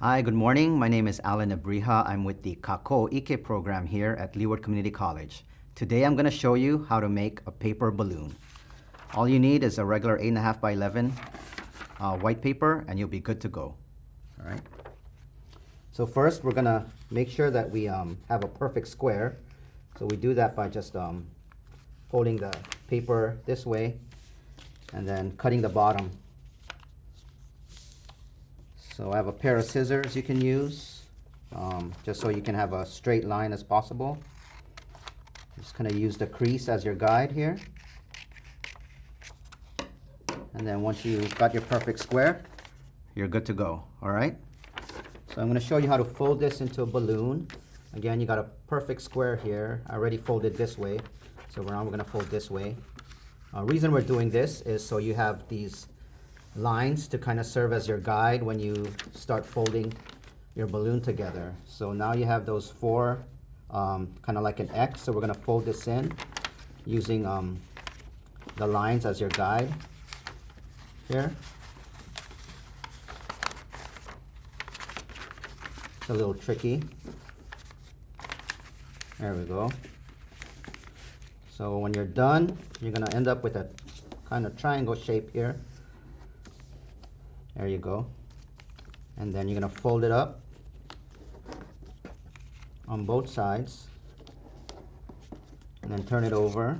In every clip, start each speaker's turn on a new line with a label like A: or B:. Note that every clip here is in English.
A: Hi, good morning. My name is Alan Abrija. I'm with the Kako Ike program here at Leeward Community College. Today I'm going to show you how to make a paper balloon. All you need is a regular 8.5 by 11 uh, white paper and you'll be good to go. All right. So first we're going to make sure that we um, have a perfect square. So we do that by just um, folding the paper this way and then cutting the bottom so I have a pair of scissors you can use, um, just so you can have a straight line as possible. Just kind of use the crease as your guide here. And then once you've got your perfect square, you're good to go, all right? So I'm gonna show you how to fold this into a balloon. Again, you got a perfect square here. I already folded this way, so now we're gonna fold this way. Uh, reason we're doing this is so you have these lines to kind of serve as your guide when you start folding your balloon together. So now you have those four, um, kind of like an X. So we're going to fold this in using um, the lines as your guide here. It's a little tricky. There we go. So when you're done, you're going to end up with a kind of triangle shape here. There you go. And then you're to fold it up on both sides. And then turn it over.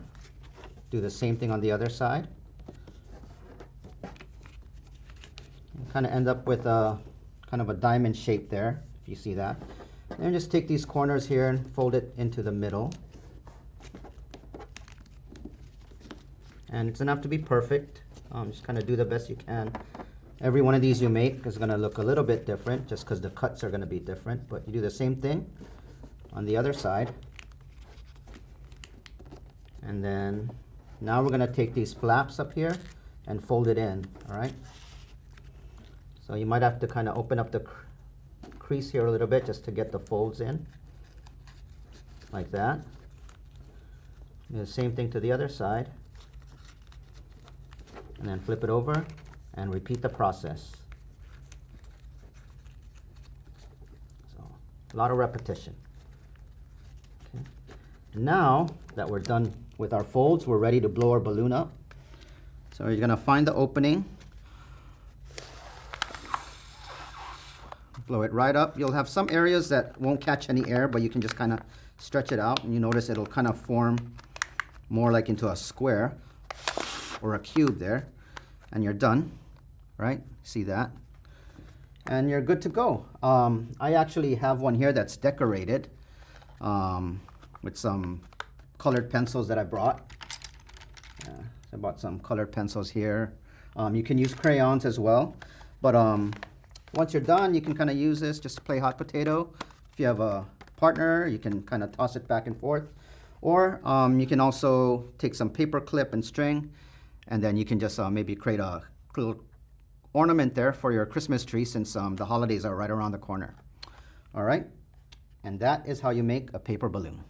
A: Do the same thing on the other side. kind of end up with a kind of a diamond shape there, if you see that. And just take these corners here and fold it into the middle. And it's enough to be perfect. Um, just kind of do the best you can. Every one of these you make is going to look a little bit different just because the cuts are going to be different. But you do the same thing on the other side. And then now we're going to take these flaps up here and fold it in, all right? So you might have to kind of open up the cr crease here a little bit just to get the folds in, like that. Do the same thing to the other side. And then flip it over and repeat the process. So a lot of repetition. Okay. Now that we're done with our folds, we're ready to blow our balloon up. So you're gonna find the opening, blow it right up. You'll have some areas that won't catch any air, but you can just kind of stretch it out and you notice it'll kind of form more like into a square or a cube there and you're done right? See that? And you're good to go. Um, I actually have one here that's decorated um, with some colored pencils that I brought. Yeah, I bought some colored pencils here. Um, you can use crayons as well. But um, once you're done, you can kind of use this just to play hot potato. If you have a partner, you can kind of toss it back and forth. Or um, you can also take some paper clip and string, and then you can just uh, maybe create a little ornament there for your Christmas tree since um, the holidays are right around the corner. All right, and that is how you make a paper balloon.